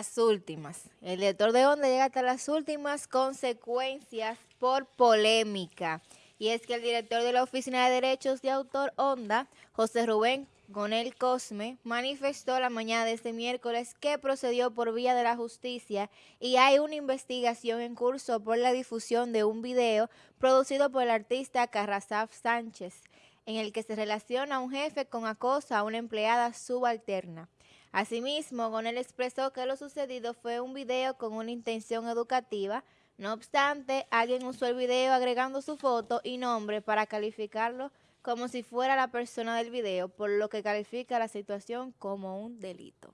las últimas. El director de Onda llega hasta las últimas consecuencias por polémica. Y es que el director de la Oficina de Derechos de Autor Onda, José Rubén Gonel Cosme, manifestó la mañana de este miércoles que procedió por vía de la justicia y hay una investigación en curso por la difusión de un video producido por el artista Carrasaf Sánchez, en el que se relaciona a un jefe con acoso a una empleada subalterna. Asimismo, Gonel expresó que lo sucedido fue un video con una intención educativa, no obstante, alguien usó el video agregando su foto y nombre para calificarlo como si fuera la persona del video, por lo que califica la situación como un delito.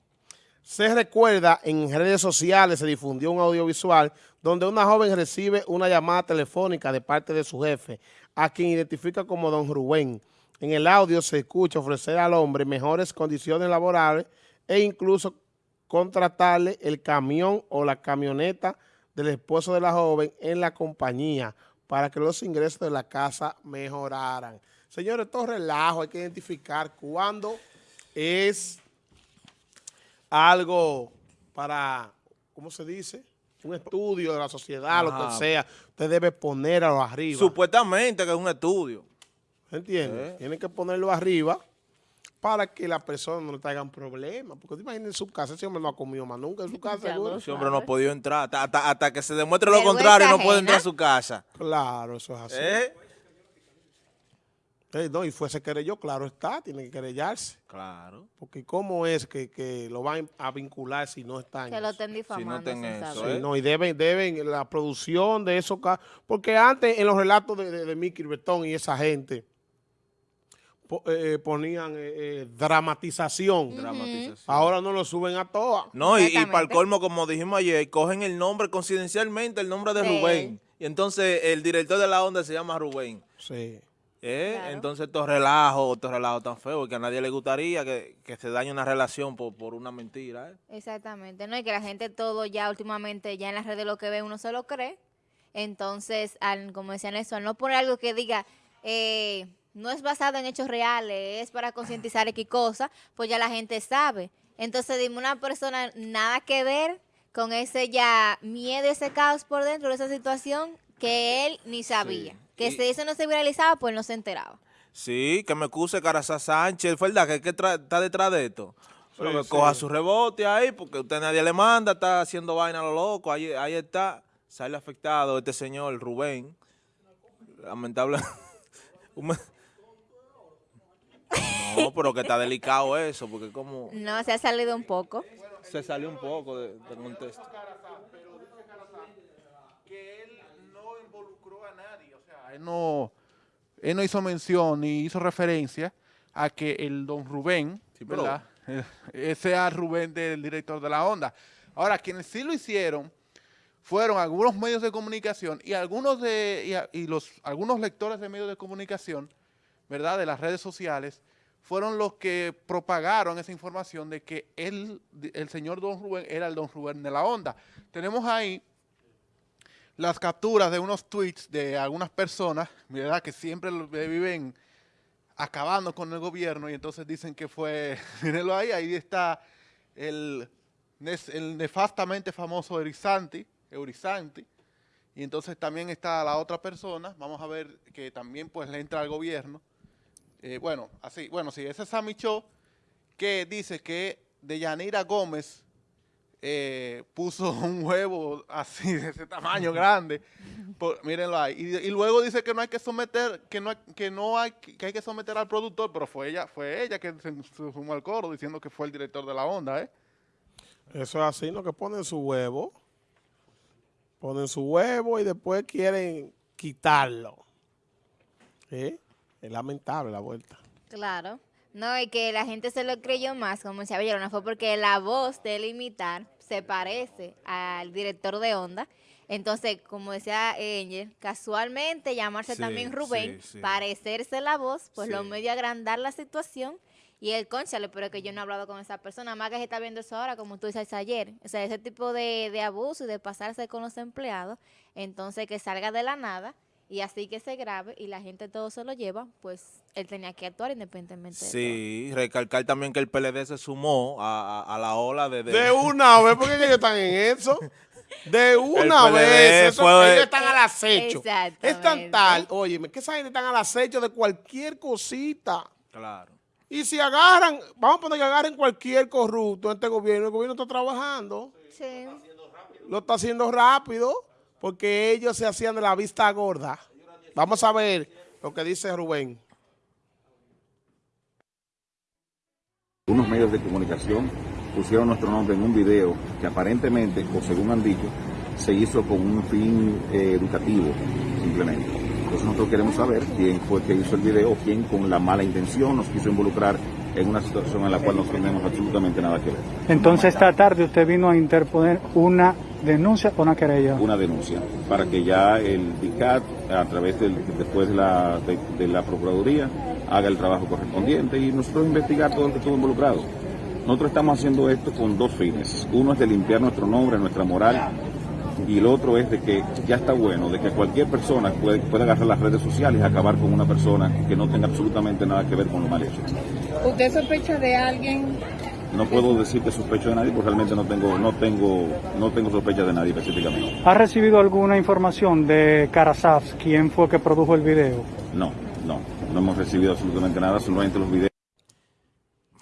Se recuerda, en redes sociales se difundió un audiovisual donde una joven recibe una llamada telefónica de parte de su jefe, a quien identifica como don Rubén. En el audio se escucha ofrecer al hombre mejores condiciones laborales e incluso contratarle el camión o la camioneta del esposo de la joven en la compañía para que los ingresos de la casa mejoraran. Señores, todo relajo, hay que identificar cuándo es algo para, ¿cómo se dice? Un estudio de la sociedad, lo que sea. Usted debe ponerlo arriba. Supuestamente que es un estudio. ¿Entiende? Tiene que ponerlo arriba para que la persona no le traigan problemas. Porque te imaginas en su casa, ese hombre no ha comido más nunca en su casa, seguro. Ese hombre no ha podido entrar. Hasta, hasta, que se demuestre lo contrario, no puede entrar a su casa. Claro, eso es así. ¿Eh? no, y fuese querelló, claro está, tiene que querellarse. Claro. Porque cómo es que, lo van a vincular si no están Que lo estén difamando. Si no, eso, ¿eh? no, y deben, deben la producción de esos casos. Porque antes en los relatos de, de, de Mickey Bertón y esa gente, eh, eh, ponían eh, dramatización. Ahora no lo suben a todas. No, y, para el colmo, como dijimos ayer, cogen el nombre coincidencialmente, el nombre de Rubén. Y entonces el director de la onda se llama Rubén. Sí. Entonces estos relajos, estos relajos tan feos, que a nadie le gustaría que, se dañe una relación por, una mentira. Exactamente, ¿no? Y que la gente todo ya últimamente, ya en las redes lo que ve uno se lo cree. Entonces, al, como decían eso, al no poner algo que diga... Eh, no es basado en hechos reales, es para concientizar X cosa, pues ya la gente sabe. Entonces, dime una persona nada que ver con ese ya miedo, ese caos por dentro de esa situación que él ni sabía. Que si eso no se viralizaba, pues no se enteraba. Sí, que me acuse Caraza Sánchez, ¿verdad? Que, que está detrás de esto. Pero que coja su rebote ahí, porque usted nadie le manda, está haciendo vaina a lo loco, ahí, ahí está, sale afectado este señor Rubén. Lamentable. No, pero que está delicado eso, porque como... No, se ha salido un poco. Se salió un poco de, contexto. Que él no involucró a nadie, o sea, él no, él no hizo mención ni hizo referencia a que el don Rubén, ¿verdad? Ese era Rubén del director de la onda. Ahora, quienes sí lo hicieron fueron algunos medios de comunicación y algunos de y, los algunos lectores de medios de comunicación, ¿verdad? De las redes sociales, fueron los que propagaron esa información de que él, el señor Don Rubén era el Don Rubén de la onda. Tenemos ahí las capturas de unos tweets de algunas personas, ¿verdad? Que siempre viven acabando con el gobierno y entonces dicen que fue, mírenlo ahí, ahí está el, nefastamente famoso Eurisanti, Eurisanti, y entonces también está la otra persona, vamos a ver que también pues le entra al gobierno, eh, bueno, así, bueno, sí, ese es Sammy Cho, que dice que Deyanira Gómez eh, puso un huevo así, de ese tamaño grande, mírenlo ahí, y, luego dice que no hay que someter, que no, que no hay, que hay que someter al productor, pero fue ella, fue ella que se, sumó al coro diciendo que fue el director de la onda, ¿eh? Eso es así, lo que ponen su huevo, ponen su huevo y después quieren quitarlo, ¿eh? Es lamentable la vuelta. Claro. No, y que la gente se lo creyó más, como decía no fue porque la voz de él imitar se parece al director de Onda. Entonces, como decía Angel, casualmente llamarse también Rubén, parecerse la voz, pues lo medio agrandar la situación. Y el conchale, pero que yo no he hablado con esa persona, más que se está viendo eso ahora, como tú dices ayer. O sea, ese tipo de, de abuso y de pasarse con los empleados, entonces que salga de la nada Y así que se grave y la gente todo se lo lleva, pues él tenía que actuar independientemente de Sí, recalcar también que el PLD se sumó a, a- a la ola de... de- De una vez, porque ellos están en eso. De una PLD vez. eso- fue- ellos están al acecho. Es tan tal, óyeme, que esa gente están al acecho de cualquier cosita. Claro. Y si agarran, vamos a poner que agarren cualquier corrupto en este gobierno, el gobierno está trabajando, todo. Sí. lo está haciendo rápido, porque ellos se hacían de la vista gorda. Vamos a ver lo que dice Rubén. Unos medios de comunicación pusieron nuestro nombre en un video que aparentemente, o según han dicho, se hizo con un fin eh, educativo, simplemente. Entonces nosotros queremos saber quién fue que hizo el video, quién con la mala intención nos quiso involucrar en una situación en la cual no tenemos absolutamente nada que ver. Entonces esta tarde usted vino a interponer una denuncia o una querella. Una denuncia para que ya el DICAT, a través del, después de la, de, de la Procuraduría, haga el trabajo correspondiente y nosotros investigar todo el que estuvo involucrado. Nosotros estamos haciendo esto con dos fines. Uno es de limpiar nuestro nombre, nuestra moral, y el otro es de que ya está bueno, de que cualquier persona puede, puede agarrar las redes sociales y acabar con una persona que no tenga absolutamente nada que ver con lo mal hecho. ¿Usted sospecha de alguien? No puedo decir que sospecho de nadie porque realmente no tengo, no tengo, no tengo sospecha de nadie específicamente. ¿Ha recibido alguna información de Carasaf, quién fue que produjo el video? No, no, no hemos recibido absolutamente nada, solamente los videos.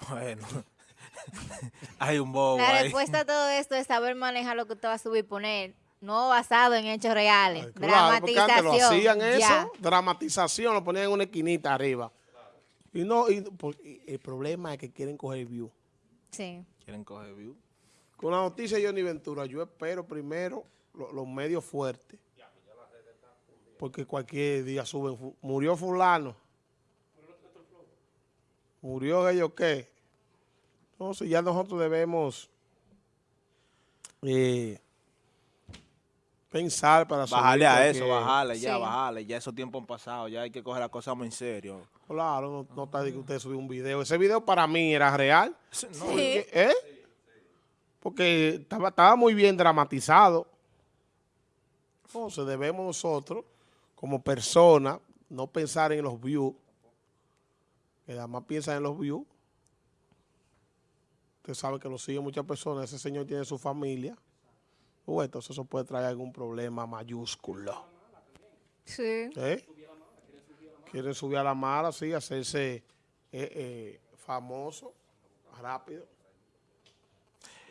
Bueno. Hay un bobo La ahí. respuesta a todo esto es saber manejar lo que usted va a subir y poner, no basado en hechos reales. Claro, porque antes lo Dramatización. hacían eso, ya. dramatización, lo ponían en una esquinita arriba. Y no, y, por- y el problema es que quieren coger view. Sí. Quieren coger view. Con la noticia de Johnny Ventura, yo espero primero lo- los medios fuertes. Porque cualquier día suben. Murió fulano. Murió ellos qué. Entonces ya nosotros debemos eh, pensar para subir Bajarle a eso, bajarle, ya, Sí. bajarle. Ya esos tiempos han pasado, ya hay que coger la cosa muy en serio. Claro, no, no está de que usted subió un video. Ese video para mí era real. No, Porque, ¿eh? Porque estaba, estaba muy bien dramatizado. Entonces debemos nosotros, como personas, no pensar en los views. Que nada más piensan en los views. Usted sabe que lo siguen muchas personas. Ese señor tiene su familia. Pues, entonces eso puede traer algún problema mayúsculo. Sí. ¿Eh? Quieren subir a la mala, sí, hacerse eh, eh, famoso, rápido.